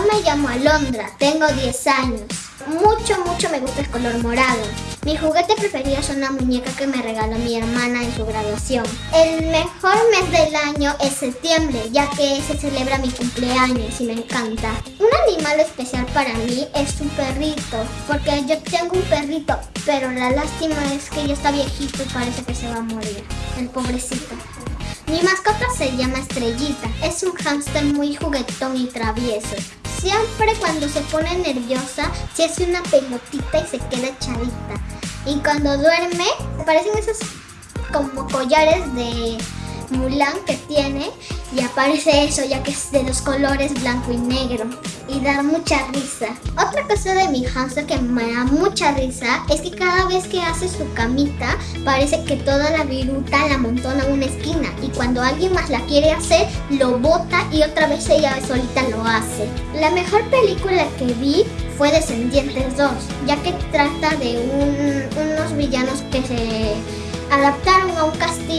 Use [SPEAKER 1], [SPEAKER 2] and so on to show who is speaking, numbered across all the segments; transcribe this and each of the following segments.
[SPEAKER 1] me llamo Alondra, tengo 10 años. Mucho, mucho me gusta el color morado. Mi juguete preferido es una muñeca que me regaló mi hermana en su graduación. El mejor mes del año es septiembre, ya que se celebra mi cumpleaños y me encanta. Un animal especial para mí es un perrito, porque yo tengo un perrito, pero la lástima es que ya está viejito y parece que se va a morir. El pobrecito. Mi mascota se llama Estrellita. Es un hámster muy juguetón y travieso. Siempre cuando se pone nerviosa, se hace una pelotita y se queda echadita. Y cuando duerme, parecen esos como collares de Mulan que tiene y aparece eso ya que es de los colores blanco y negro y da mucha risa. Otra cosa de mi hamster que me da mucha risa es que cada vez que hace su camita parece que toda la viruta la amontona en una esquina y cuando alguien más la quiere hacer lo bota y otra vez ella solita lo hace. La mejor película que vi fue Descendientes 2 ya que trata de unos villanos que se adaptaron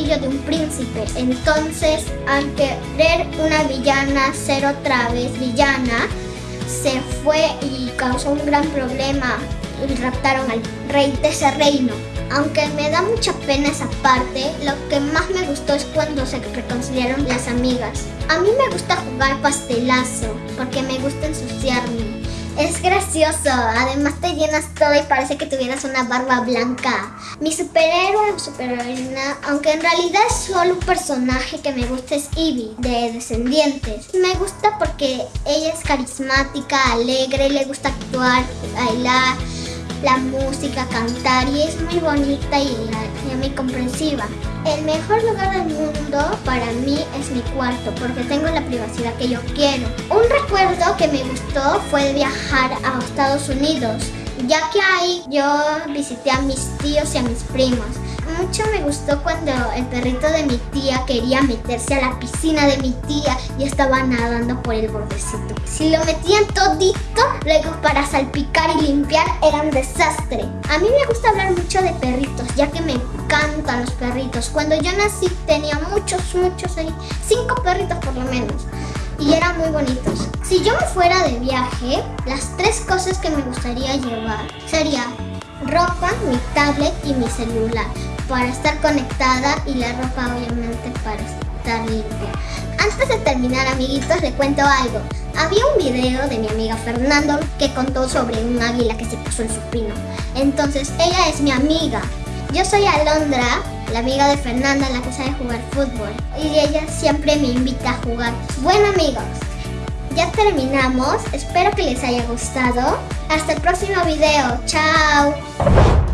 [SPEAKER 1] de un príncipe. Entonces, al querer una villana ser otra vez villana, se fue y causó un gran problema y raptaron al rey de ese reino. Aunque me da mucha pena esa parte, lo que más me gustó es cuando se reconciliaron las amigas. A mí me gusta jugar pastelazo, porque me gusta ensuciarme. Es gracioso, además te llenas todo y parece que tuvieras una barba blanca. Mi superhéroe o superheroína, aunque en realidad es solo un personaje que me gusta es Eevee, de Descendientes. Me gusta porque ella es carismática, alegre, le gusta actuar, bailar, la música, cantar y es muy bonita y, muy comprensiva. El mejor lugar del mundo para mí es mi cuarto porque tengo la privacidad que yo quiero. Un recuerdo que me gustó fue viajar a Estados Unidos ya que ahí yo visité a mis tíos y a mis primos mucho me gustó cuando el perrito de mi tía quería meterse a la piscina de mi tía y estaba nadando por el bordecito. Si lo metían todito, luego para salpicar y limpiar era un desastre. A mí me gusta hablar mucho de perritos, ya que me encantan los perritos. Cuando yo nací tenía muchos, muchos cinco perritos por lo menos y eran muy bonitos. Si yo me fuera de viaje, las tres cosas que me gustaría llevar sería ropa, mi tablet y mi celular para estar conectada y la ropa obviamente para estar limpia. Antes de terminar amiguitos le cuento algo. Había un video de mi amiga Fernando que contó sobre un águila que se puso en su pino. Entonces ella es mi amiga. Yo soy Alondra, la amiga de Fernanda, la que sabe jugar fútbol. Y ella siempre me invita a jugar. Bueno amigos, ya terminamos. Espero que les haya gustado. Hasta el próximo video. Chao.